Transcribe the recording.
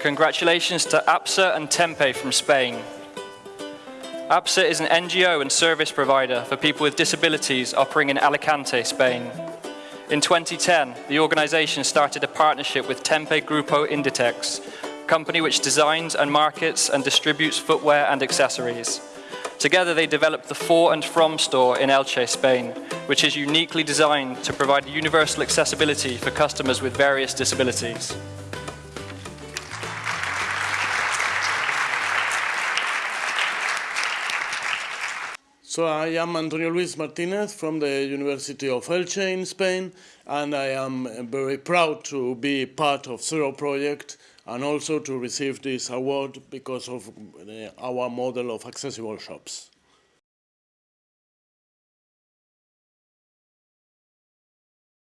Congratulations to APSA and Tempe from Spain. APSA is an NGO and service provider for people with disabilities operating in Alicante, Spain. In 2010, the organization started a partnership with Tempe Grupo Inditex, a company which designs and markets and distributes footwear and accessories. Together they developed the For and From store in Elche, Spain, which is uniquely designed to provide universal accessibility for customers with various disabilities. So I am Antonio Luis Martinez from the University of Elche in Spain, and I am very proud to be part of Zero Project and also to receive this award because of uh, our model of accessible shops.